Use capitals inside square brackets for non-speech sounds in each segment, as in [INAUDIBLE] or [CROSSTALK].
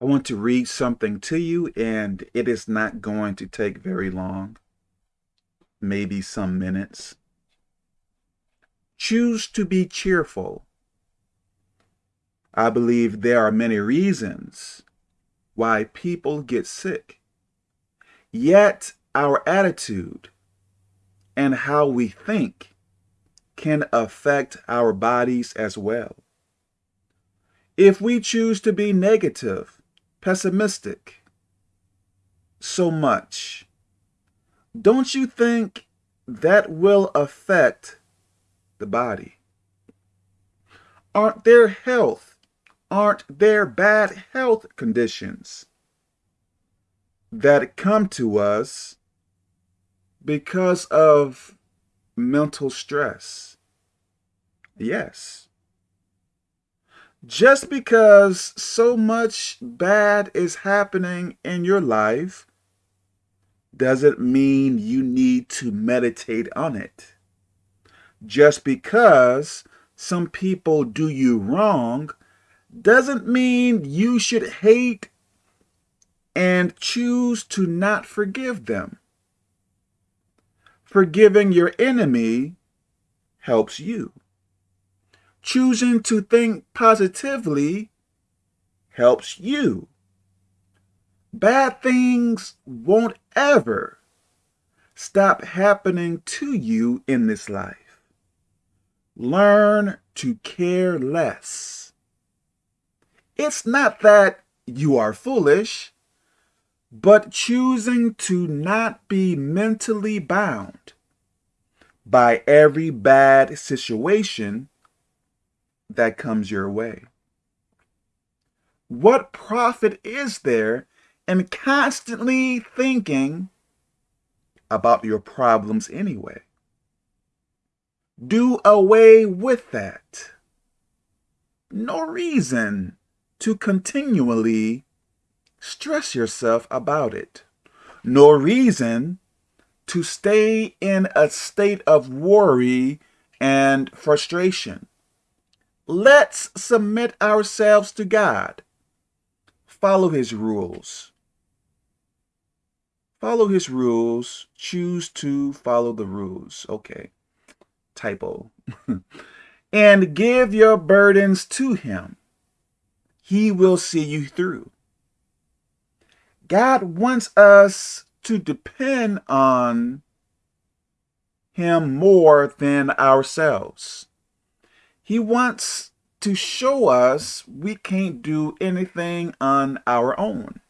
I want to read something to you, and it is not going to take very long, maybe some minutes. Choose to be cheerful. I believe there are many reasons why people get sick. Yet our attitude and how we think can affect our bodies as well. If we choose to be negative, pessimistic so much, don't you think that will affect the body? Aren't there health, aren't there bad health conditions that come to us because of mental stress? Yes. Just because so much bad is happening in your life doesn't mean you need to meditate on it. Just because some people do you wrong doesn't mean you should hate and choose to not forgive them. Forgiving your enemy helps you. Choosing to think positively helps you. Bad things won't ever stop happening to you in this life. Learn to care less. It's not that you are foolish, but choosing to not be mentally bound by every bad situation that comes your way. What profit is there in constantly thinking about your problems anyway? Do away with that. No reason to continually stress yourself about it. No reason to stay in a state of worry and frustration. Let's submit ourselves to God. Follow his rules. Follow his rules. Choose to follow the rules. Okay. Typo. [LAUGHS] and give your burdens to him. He will see you through. God wants us to depend on him more than ourselves. He wants to show us we can't do anything on our own.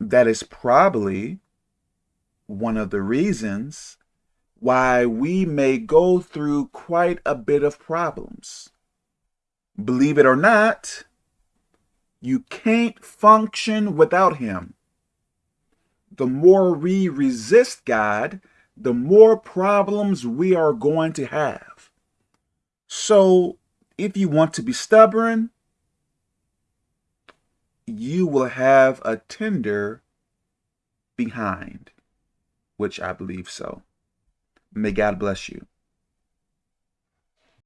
That is probably one of the reasons why we may go through quite a bit of problems. Believe it or not, you can't function without him. The more we resist God, the more problems we are going to have. So if you want to be stubborn, you will have a tender behind, which I believe so. May God bless you.